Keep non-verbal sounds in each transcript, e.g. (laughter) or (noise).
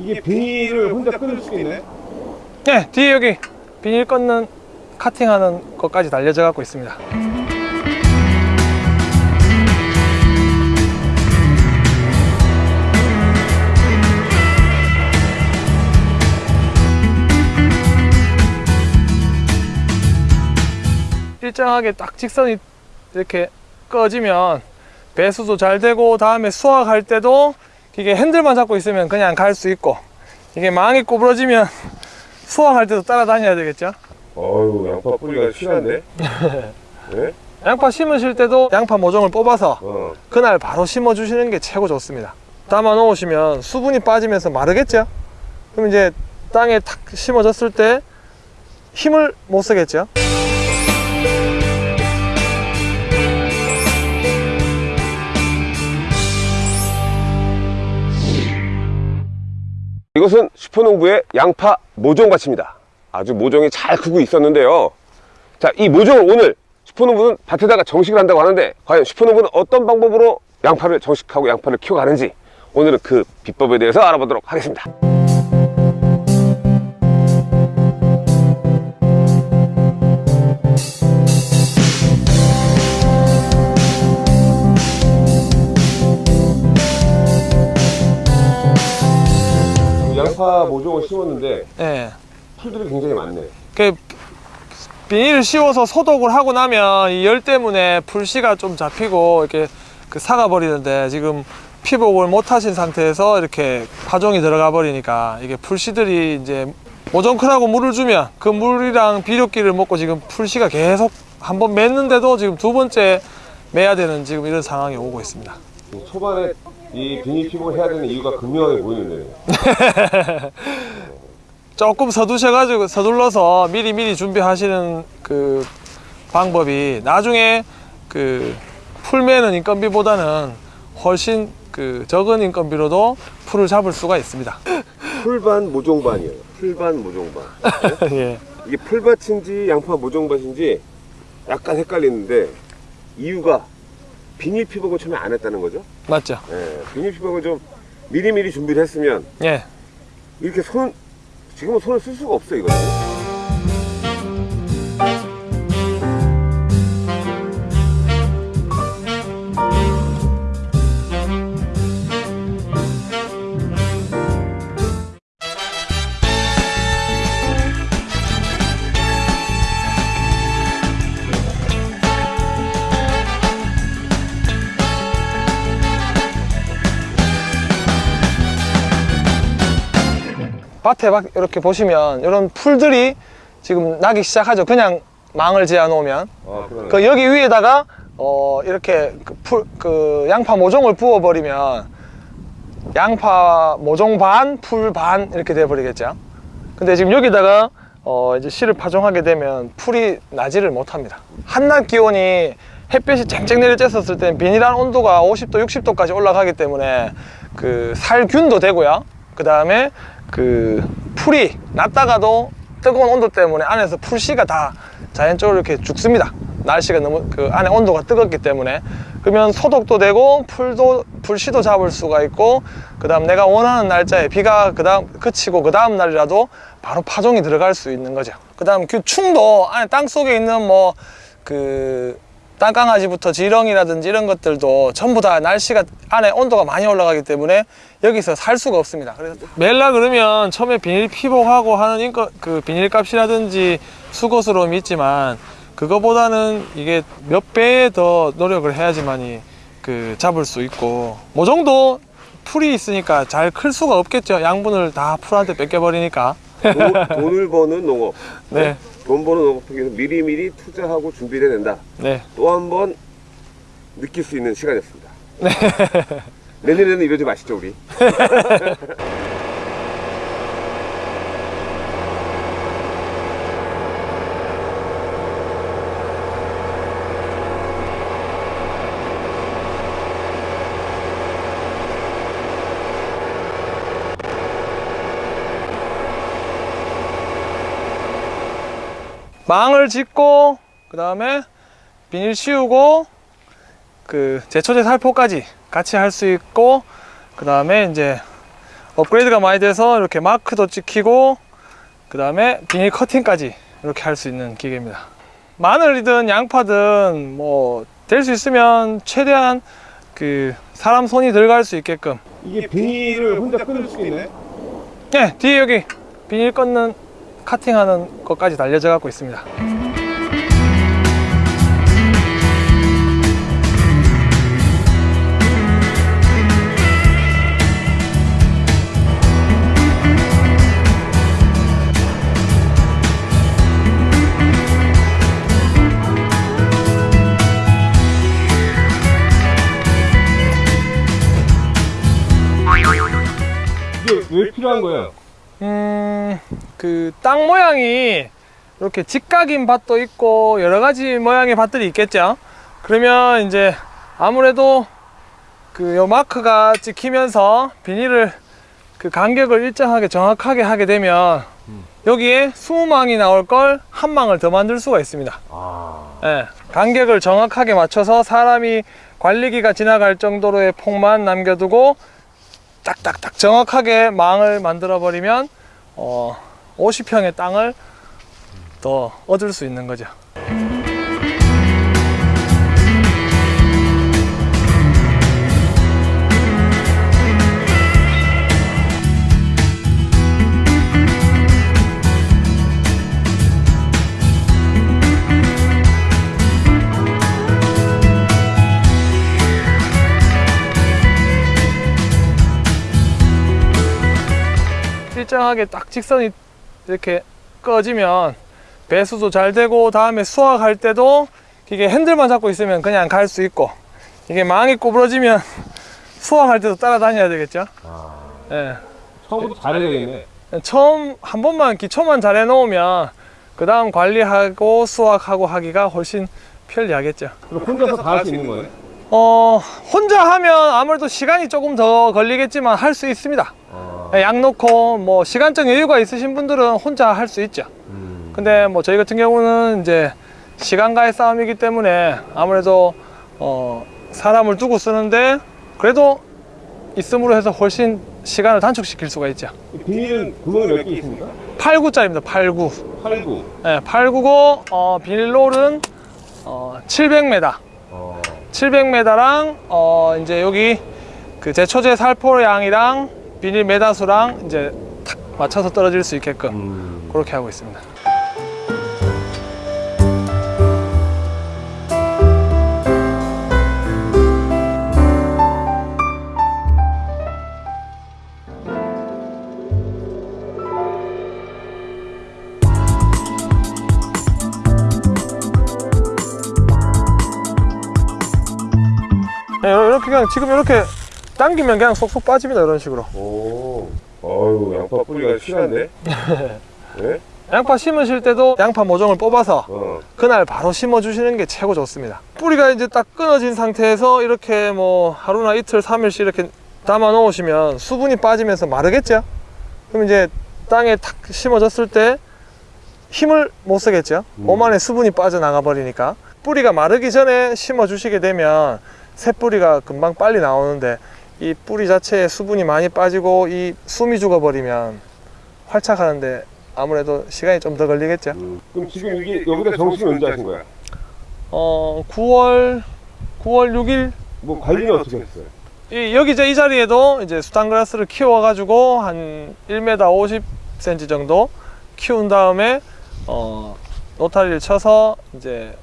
이게 비닐을 혼자 끊을 수 있네? 네 뒤에 여기 비닐 꺾는 카팅하는 것까지 달려져 갖고 있습니다 일정하게 딱 직선이 이렇게 꺼지면 배수도 잘 되고 다음에 수확할 때도 이게 핸들만 잡고 있으면 그냥 갈 수 있고 이게 망이 구부러지면 (laughs) 수확할 때도 따라다녀야 되겠죠 어유 양파 뿌리가 실한데? (laughs) 네? 양파 심으실 때도 양파 모종을 뽑아서 어. 그날 바로 심어 주시는 게 최고 좋습니다 담아 놓으시면 수분이 빠지면서 마르겠죠 그럼 이제 땅에 탁 심어졌을 때 힘을 못 쓰겠죠 이것은 슈퍼농부의 양파 모종밭입니다. 아주 모종이 잘 크고 있었는데요. 자, 이 모종을 오늘 슈퍼농부는 밭에다가 정식을 한다고 하는데 과연 슈퍼농부는 어떤 방법으로 양파를 정식하고 양파를 키워가는지 오늘은 그 비법에 대해서 알아보도록 하겠습니다. 양파 모종을 심었는데 예. 풀들이 굉장히 많네. 그 비닐을 씌워서 소독을 하고 나면 이 열 때문에 풀씨가 좀 잡히고 이렇게 그 사가 버리는데 지금 피복을 못 하신 상태에서 이렇게 파종이 들어가 버리니까 이게 풀씨들이 이제 모종큰하고 물을 주면 그 물이랑 비료기를 먹고 지금 풀씨가 계속 한 번 맸는데도 지금 두 번째 매야 되는 지금 이런 상황이 오고 있습니다. 초반에 이 비닐 피복을 해야 되는 이유가 극명하게 보이는데 (laughs) 조금 서두셔가지고 서둘러서 미리 미리 준비하시는 그 방법이 나중에 그 풀매는 인건비보다는 훨씬 그 적은 인건비로도 풀을 잡을 수가 있습니다. 풀반 모종반이에요. 풀반 모종반. 예. 이게 풀밭인지 양파 모종밭인지 약간 헷갈리는데 이유가 비닐 피복을 처음에 안 했다는 거죠. 맞죠? 예, 비닐 피복을 좀 미리미리 준비를 했으면 예. 이렇게 손 지금은 손을 쓸 수가 없어 이거는. 밭에 막 이렇게 보시면 이런 풀들이 지금 나기 시작하죠. 그냥 망을 지어 놓으면. 아. 그 여기 위에다가 어 이렇게 그, 풀, 그 양파 모종을 부어 버리면 양파 모종 반, 풀 반 이렇게 돼 버리겠죠. 근데 지금 여기다가 어 이제 씨를 파종하게 되면 풀이 나지를 못합니다. 한낮 기온이 햇볕이 쨍쨍 내려쬐었을 때는 비닐 안 온도가 50도, 60도까지 올라가기 때문에 그 살균도 되고요. 그 다음에 그 풀이 났다가도 뜨거운 온도 때문에 안에서 풀씨가 다 자연적으로 이렇게 죽습니다. 날씨가 너무 그 안에 온도가 뜨겁기 때문에 그러면 소독도 되고 풀도 풀씨도 잡을 수가 있고 그 다음 내가 원하는 날짜에 비가 그 다음 그치고 그 다음 날이라도 바로 파종이 들어갈 수 있는 거죠. 그 다음 그 충도 안에 땅 속에 있는 뭐그 땅강아지부터 지렁이라든지 이런 것들도 전부 다 날씨가 안에 온도가 많이 올라가기 때문에 여기서 살 수가 없습니다. 그래서 멜라 그러면 처음에 비닐 피복하고 하는 인거, 그 비닐 값이라든지 수고스러움이 있지만 그거보다는 이게 몇 배에 더 노력을 해야지만이 그 잡을 수 있고 모종도 풀이 있으니까 잘 클 수가 없겠죠. 양분을 다 풀한테 뺏겨버리니까. 도- 돈을 버는 농업. 네, 돈 버는 농업을 위해서 미리미리 투자하고 준비를 해낸다. 네. 또 한 번 느낄 수 있는 시간이었습니다. (laughs) 내년에는 이러지 마시죠 우리. (laughs) 망을 짓고 그 다음에 비닐 씌우고 그 제초제 살포까지 같이 할 수 있고 그 다음에 이제 업그레이드가 많이 돼서 이렇게 마크도 찍히고 그 다음에 비닐 커팅까지 이렇게 할 수 있는 기계입니다 마늘이든 양파든 뭐 될 수 있으면 최대한 그 사람 손이 들어갈 수 있게끔 이게 비닐을 혼자 끊을 수 있네? 네 뒤에 여기 비닐 끊는 카팅하는 것까지 달려져 갖고 있습니다 왜 필요한 거예요? 음, 그 땅 모양이 이렇게 직각인 밭도 있고 여러 가지 모양의 밭들이 있겠죠. 그러면 이제 아무래도 그 요 마크가 찍히면서 비닐을 그 간격을 일정하게 정확하게 하게 되면 여기에 20망이 나올 걸 한 망을 더 만들 수가 있습니다. 아. 예, 간격을 정확하게 맞춰서 사람이 관리기가 지나갈 정도로의 폭만 남겨두고 딱딱딱 정확하게 망을 만들어 버리면 어, 50평의 땅을 더 얻을 수 있는 거죠. 일정하게 딱 직선이 이렇게 꺼지면 배수도 잘 되고 다음에 수확할 때도 이게 핸들만 잡고 있으면 그냥 갈 수 있고 이게 망이 구부러지면 (laughs) 수확할 때도 따라다녀야 되겠죠. 아. 예. 처음부터 잘해야 되겠네. 처음 한 번만 기초만 잘 해놓으면 그 다음 관리하고 수확하고 하기가 훨씬 편리하겠죠. 그럼 혼자서 다 할 수 있는 거예요? 어 혼자 하면 아무래도 시간이 조금 더 걸리겠지만 할 수 있습니다. 아. 양 놓고 뭐 시간적 여유가 있으신 분들은 혼자 할 수 있죠. 음. 근데 뭐 저희 같은 경우는 이제 시간과의 싸움이기 때문에 아무래도 어 사람을 두고 쓰는데 그래도 있음으로 해서 훨씬 시간을 단축시킬 수가 있죠. 비닐은 구멍이 몇 개 있습니까? 8구짜리입니다. 8구. 8, 9. 네, 8구고 어, 비닐롤은 어, 700m. 어. 700m랑 어, 이제 여기 그 제초제 살포량이랑 비닐 메다수랑 이제 탁 맞춰서 떨어질 수 있게끔 음. 그렇게 하고 있습니다. 네, 이렇게 그냥 지금 이렇게 당기면 그냥 쏙쏙 빠집니다 이런 식으로 오. 어유 양파 뿌리가 실한데? 네? 양파 심으실 때도 양파 모종을 뽑아서 어. 그날 바로 심어 주시는 게 최고 좋습니다 뿌리가 이제 딱 끊어진 상태에서 이렇게 뭐 하루나 이틀 삼일씩 이렇게 담아 놓으시면 수분이 빠지면서 마르겠죠 그럼 이제 땅에 탁 심어졌을 때 힘을 못 쓰겠죠 음. 몸 안에 수분이 빠져나가 버리니까 뿌리가 마르기 전에 심어 주시게 되면 새 뿌리가 금방 빨리 나오는데 이 뿌리 자체에 수분이 많이 빠지고 이 숨이 죽어 버리면 활착하는데 아무래도 시간이 좀 더 걸리겠죠 음. 그럼 지금 이게 여기다 정식 언제 하신 거야? 어 9월 9월 6일 뭐 관리는 어떻게 했어요? 이, 여기 이제 이 자리에도 이제 수탄그라스를 키워 가지고 한 1m 50cm 정도 키운 다음에 어 노타리를 쳐서 이제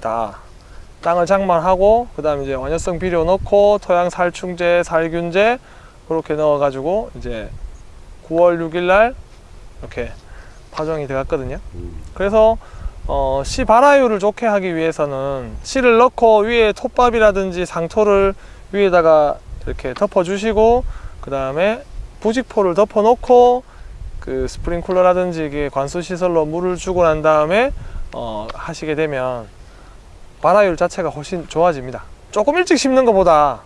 다 땅을 장만하고 그 다음에 이제 원효성 비료 넣고 토양 살충제 살균제 그렇게 넣어 가지고 이제 9월 6일 날 이렇게 파종이 되었거든요 음. 그래서 어, 씨 발화율을 좋게 하기 위해서는 씨를 넣고 위에 톱밥이라든지 상토를 위에다가 이렇게 덮어 주시고 그 다음에 부직포를 덮어 놓고 그 스프링쿨러라든지 관수 시설로 물을 주고 난 다음에 어, 하시게 되면 발화율 자체가 훨씬 좋아집니다. 조금 일찍 심는 것보다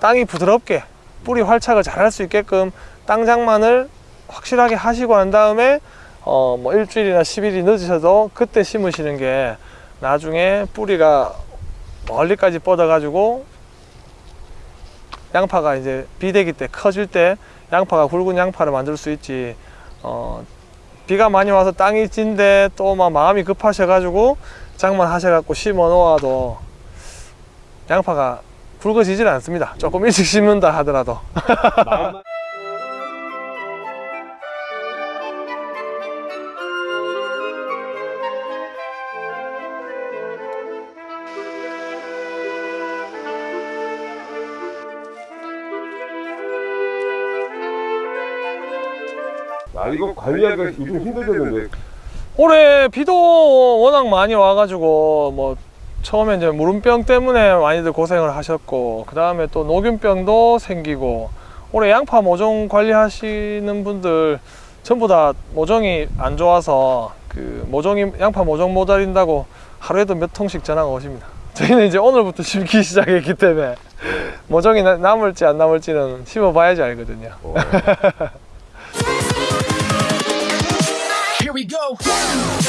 땅이 부드럽게 뿌리 활착을 잘 할 수 있게끔 땅 장만을 확실하게 하시고 난 다음에 어 뭐 일주일이나 10일이 늦으셔도 그때 심으시는 게 나중에 뿌리가 멀리까지 뻗어 가지고 양파가 이제 비대기 때 커질 때 양파가 굵은 양파를 만들 수 있지. 어, 비가 많이 와서 땅이 찐데 또 막 마음이 급하셔 가지고 장만 하셔갖고 심어 놓아도 양파가 굵어지질 않습니다 조금 일찍 심는다 하더라도 (laughs) 아, 이거 관리하기가 요즘 힘들겠는데. 올해 비도 워낙 많이 와가지고 뭐 처음에 이제 무름병 때문에 많이들 고생을 하셨고 그 다음에 또 녹균병도 생기고 올해 양파 모종 관리하시는 분들 전부 다 모종이 안 좋아서 그 모종이 양파 모종 못 알린다고 하루에도 몇 통씩 전화가 오십니다. (laughs) 저희는 이제 오늘부터 심기 시작했기 때문에 모종이 나- 남을지 안 남을지는 심어봐야지 알거든요. 어. (laughs) go.